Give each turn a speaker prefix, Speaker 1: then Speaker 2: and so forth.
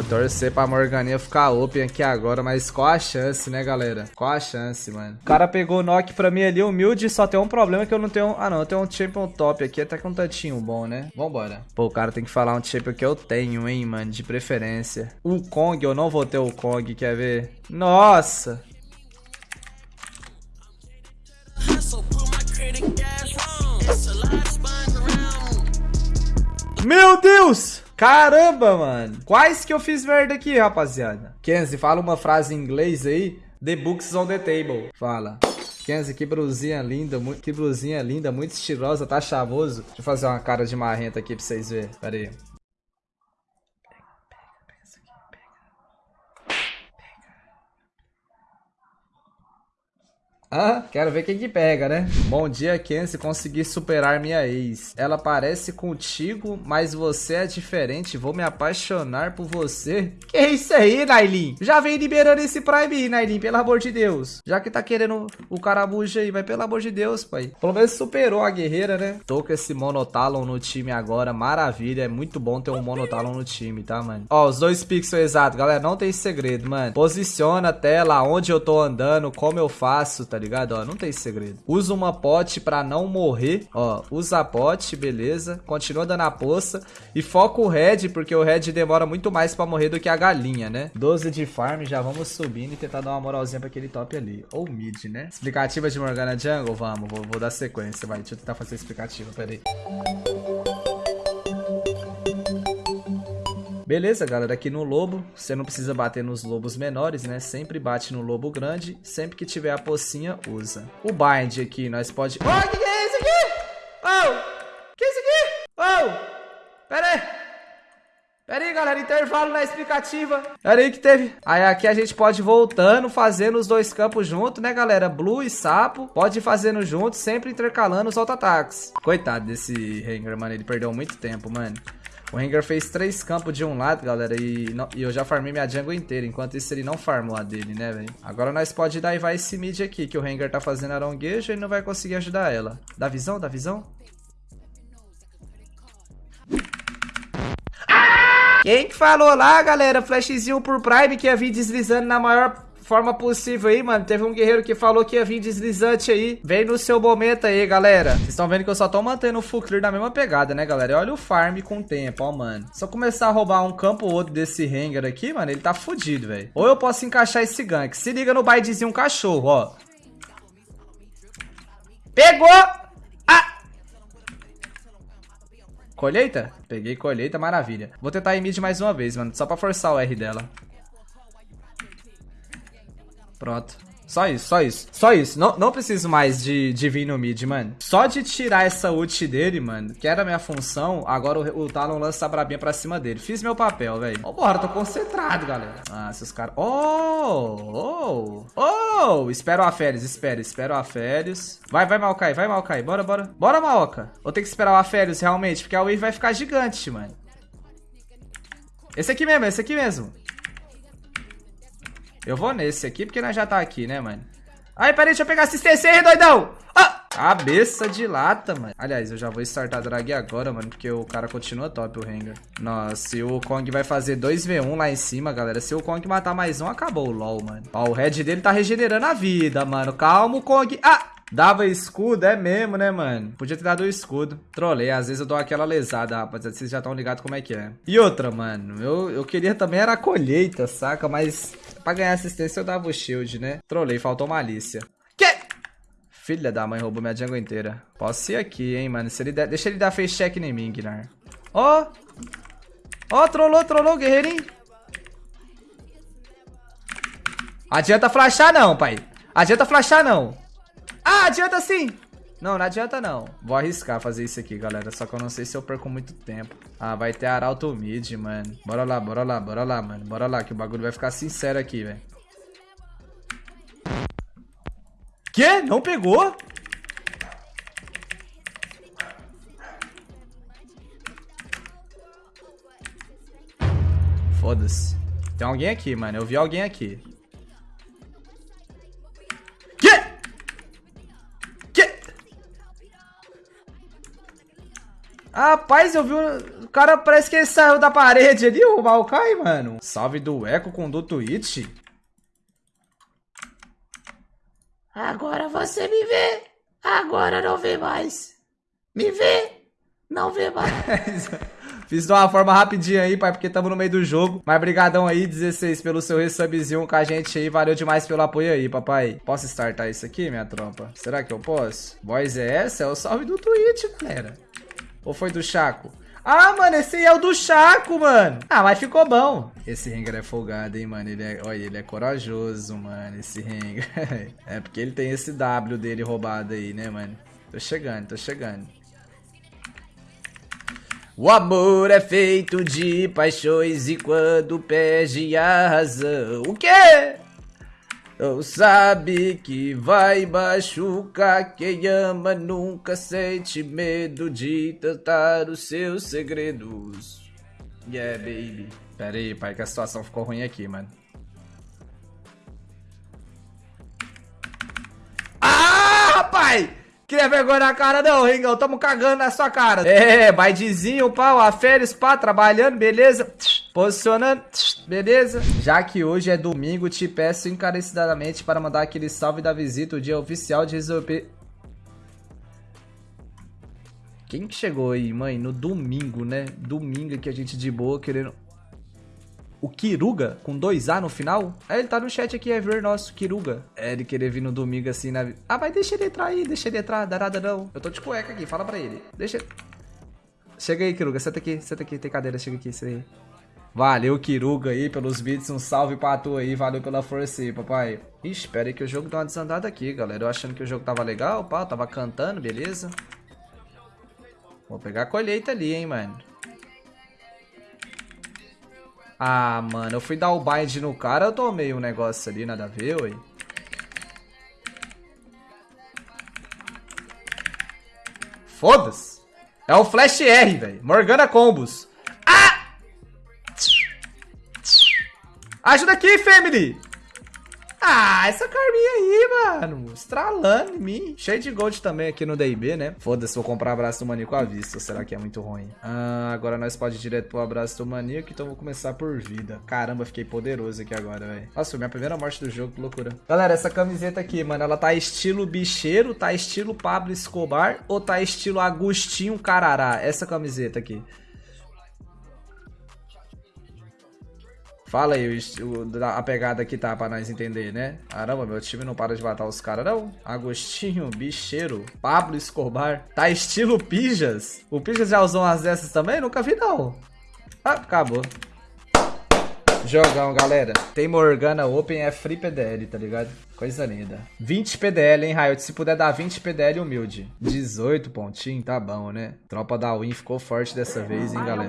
Speaker 1: Vou torcer pra Morganinha ficar open aqui agora, mas qual a chance, né, galera? Qual a chance, mano? O cara pegou o knock pra mim ali, humilde, só tem um problema que eu não tenho... Ah, não, eu tenho um champion top aqui, até com um tantinho bom, né? Vambora. Pô, o cara tem que falar um champion que eu tenho, hein, mano, de preferência. O Kong, eu não vou ter o Kong, quer ver? Nossa! Meu Deus! Caramba, mano. Quais que eu fiz merda aqui, rapaziada? Kenzie, fala uma frase em inglês aí. The books on the table. Fala. Kenzie, que blusinha linda, que blusinha linda, muito estilosa, tá chavoso. Deixa eu fazer uma cara de marrenta aqui pra vocês verem. Pera aí. Ah, quero ver quem que pega, né? Bom dia, Kenzie. Consegui superar minha ex. Ela parece contigo, mas você é diferente. Vou me apaixonar por você. Que isso aí, Nailin? Já vem liberando esse Prime aí, Nailin, pelo amor de Deus. Já que tá querendo o carabuja aí, mas pelo amor de Deus, pai. Pelo menos superou a guerreira, né? Tô com esse Monotalon no time agora. Maravilha. É muito bom ter um Monotalon no time, tá, mano? Ó, os dois pixels exatos, galera. Não tem segredo, mano. Posiciona a tela onde eu tô andando, como eu faço, tá ligado? Ó, não tem segredo. Usa uma pote pra não morrer. Ó, usa a pote, beleza. Continua dando a poça. E foca o red, porque o red demora muito mais pra morrer do que a galinha, né? 12 de farm, já vamos subindo e tentar dar uma moralzinha pra aquele top ali. Ou mid, né? Explicativa de Morgana Jungle? Vamos, vou, vou dar sequência, vai. Deixa eu tentar fazer explicativa, peraí. Beleza, galera, aqui no lobo, você não precisa bater nos lobos menores, né? Sempre bate no lobo grande, sempre que tiver a pocinha, usa. O bind aqui, nós pode... Oh, o que, que é isso aqui? Oh, que é isso aqui? Oh, pera aí. Pera aí, galera, intervalo na explicativa. Pera aí que teve. Aí aqui a gente pode ir voltando, fazendo os dois campos junto, né, galera? Blue e Sapo. Pode ir fazendo junto, sempre intercalando os auto-ataques. Coitado desse Hanger, mano. Ele perdeu muito tempo, mano. O Rengar fez três campos de um lado, galera, e, não, e, eu já farmei minha jungle inteira. Enquanto isso, ele não farmou a dele, né, velho? Agora nós pode dar e vai esse mid aqui, que o Rengar tá fazendo aronguejo e não vai conseguir ajudar ela. Dá visão? Dá visão? Quem que falou lá, galera? Flashzinho por Prime que ia vir deslizando na maior forma possível aí, mano. Teve um guerreiro que falou que ia vir deslizante aí. Vem no seu momento aí, galera. Vocês estão vendo que eu só tô mantendo o full clear na mesma pegada, né, galera? Olha o farm com o tempo, ó, mano. Se eu começar a roubar um campo ou outro desse Rengar aqui, mano, ele tá fudido, velho. Ou eu posso encaixar esse gank. Se liga no baidezinho cachorro, ó. Pegou! Ah! Colheita? Peguei colheita, maravilha. Vou tentar ir mid mais uma vez, mano. Só pra forçar o R dela. Pronto. Só isso, só isso. Só isso. Não, não preciso mais de, de vir no mid, mano. Só de tirar essa ult dele, mano, que era a minha função, agora o, o Talon lança a brabinha pra cima dele. Fiz meu papel, velho. Vambora, tô concentrado, galera. Ah, esses caras... Oh! Oh! Oh! Espera o Aférios, espera, espera o Aférios. Vai, vai, Maokai, vai, Maokai. Bora, bora. Bora, Maoka. Vou ter que esperar o Aférios, realmente, porque a wave vai ficar gigante, mano. Esse aqui mesmo, esse aqui mesmo. Eu vou nesse aqui, porque nós já tá aqui, né, mano? Ai, peraí, deixa eu pegar assistência aí, doidão! Ah! Cabeça de lata, mano. Aliás, eu já vou startar drag agora, mano, porque o cara continua top, o Rengar. Nossa, e o Kong vai fazer 2v1 lá em cima, galera. Se o Kong matar mais um, acabou o LoL, mano. Ó, o red dele tá regenerando a vida, mano. Calma, Kong. Ah! Dava escudo, é mesmo, né, mano? Podia ter dado o escudo. Trolei, às vezes eu dou aquela lesada, rapaziada. Vocês já estão ligados como é que é. E outra, mano, eu, eu queria também era a colheita, saca? Mas pra ganhar assistência eu dava o shield, né? Trolei, faltou malícia. Que? Filha da mãe, roubou minha jungle inteira. Posso ir aqui, hein, mano. Se ele der... Deixa ele dar face check em mim, Gnar. Ó! Oh. Ó, oh, trollou, trollou, guerreirinho. Adianta flashar não, pai. Adianta flashar não. Ah, adianta sim! Não, não adianta não. Vou arriscar fazer isso aqui, galera. Só que eu não sei se eu perco muito tempo. Ah, vai ter Arauto Mid, mano. Bora lá, bora lá, bora lá, mano. Bora lá, que o bagulho vai ficar sincero aqui, velho. Quê? Não pegou? Foda-se. Tem alguém aqui, mano. Eu vi alguém aqui. Rapaz, eu vi. O cara parece que ele saiu da parede ali, o Maokai, mano. Salve do Eco com do Twitch.
Speaker 2: Agora você me vê. Agora não vê mais. Me vê. Não vê mais.
Speaker 1: Fiz de uma forma rapidinha aí, pai, porque estamos no meio do jogo. Mas brigadão aí, 16, pelo seu resubzinho com a gente aí. Valeu demais pelo apoio aí, papai. Posso startar isso aqui, minha trompa? Será que eu posso? Voz é essa? É o salve do Twitch, galera. Ou foi do Chaco? Ah, mano, esse aí é o do Chaco, mano. Ah, mas ficou bom. Esse Rengar é folgado, hein, mano. Ele é, olha, ele é corajoso, mano, esse Rengar. é porque ele tem esse W dele roubado aí, né, mano? Tô chegando, tô chegando. O amor é feito de paixões e quando perde a razão. O quê? Não sabe que vai machucar quem ama nunca sente medo de tentar os seus segredos. Yeah, baby. Pera aí, pai, que a situação ficou ruim aqui, mano. Ah, rapaz! Queria vergonha na cara não, Ringão. Tamo cagando na sua cara. É, baidezinho, pau, a férias, pá, trabalhando, beleza? Posicionando, beleza? Já que hoje é domingo, te peço encarecidamente para mandar aquele salve da visita, o dia oficial de resolver... Quem que chegou aí, mãe? No domingo, né? Domingo que a gente de boa querendo o Kiruga, com dois A no final. É, ele tá no chat aqui, é ver nosso, Kiruga. É, ele querer vir no domingo assim na... Ah, mas deixa ele entrar aí, deixa ele entrar, dá nada não. Eu tô de cueca aqui, fala pra ele. Deixa Chega aí, Kiruga, senta aqui, senta aqui, tem cadeira, chega aqui, senta aí. Valeu, Kiruga aí, pelos beats, um salve pra tu aí, valeu pela força aí, papai. Ixi, espera aí que o jogo deu uma desandada aqui, galera. Eu achando que o jogo tava legal, pá, tava cantando, beleza. Vou pegar a colheita ali, hein, mano. Ah, mano, eu fui dar o bind no cara, eu tomei um negócio ali, nada a ver, ué. Foda-se. É o Flash R, velho. Morgana Combos. Ah! Ajuda aqui, family. Ah, essa Carminha aí, mano. Estralando em mim. Cheio de gold também aqui no DB, né? Foda-se, vou comprar abraço do maníaco à vista. Será que é muito ruim? Ah, agora nós pode ir direto pro abraço do maníaco. Então vou começar por vida. Caramba, fiquei poderoso aqui agora, velho. Nossa, minha primeira morte do jogo, que loucura. Galera, essa camiseta aqui, mano, ela tá estilo bicheiro, tá estilo Pablo Escobar ou tá estilo Agostinho Carará? Essa camiseta aqui. Fala aí o, a pegada que tá pra nós entender, né? Caramba, meu time não para de matar os caras, não. Agostinho, bicheiro, Pablo Escobar. Tá estilo Pijas. O Pijas já usou umas dessas também? Nunca vi, não. Ah, acabou. Jogão, galera. Tem Morgana Open, é free PDL, tá ligado? Coisa linda. 20 PDL, hein, Riot? Se puder dar 20 PDL, humilde. 18 pontinho, tá bom, né? Tropa da Win ficou forte dessa vez, hein, galera?